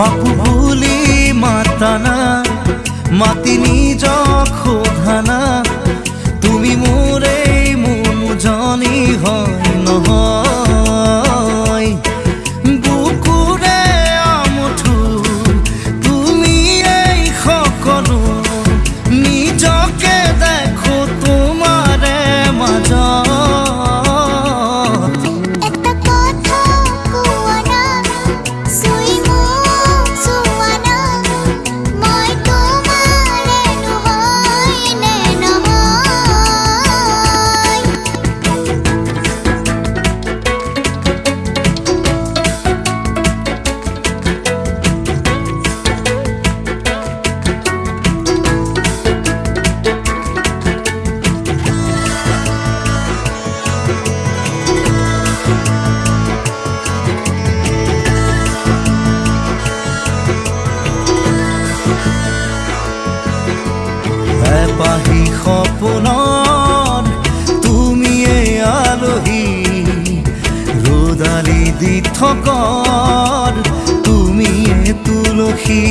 বাপু ভুলি মাতানা মাতিনি যখন আহি সপোনত তুমিয়ে আলহী। ৰদালি দি থকত তুমিয়ে তুলসী।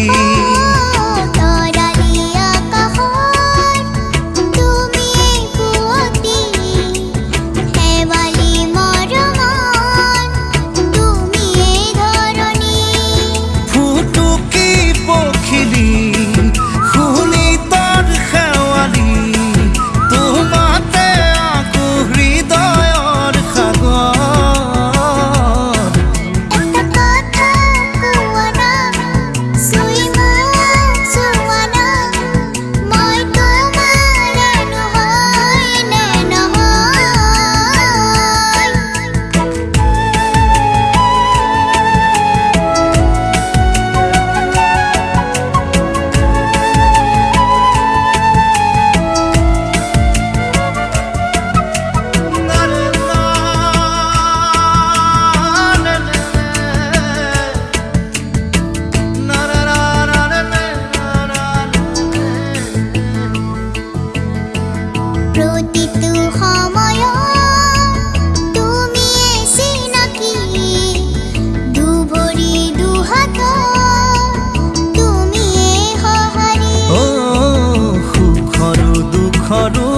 karun